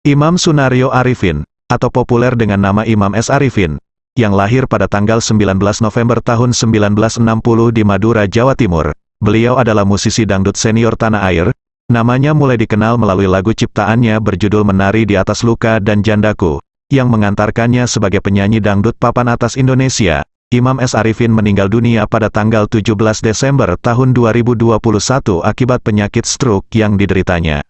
Imam Sunario Arifin, atau populer dengan nama Imam S. Arifin, yang lahir pada tanggal 19 November tahun 1960 di Madura, Jawa Timur. Beliau adalah musisi dangdut senior tanah air, namanya mulai dikenal melalui lagu ciptaannya berjudul Menari di Atas Luka dan Jandaku, yang mengantarkannya sebagai penyanyi dangdut papan atas Indonesia. Imam S. Arifin meninggal dunia pada tanggal 17 Desember tahun 2021 akibat penyakit stroke yang dideritanya.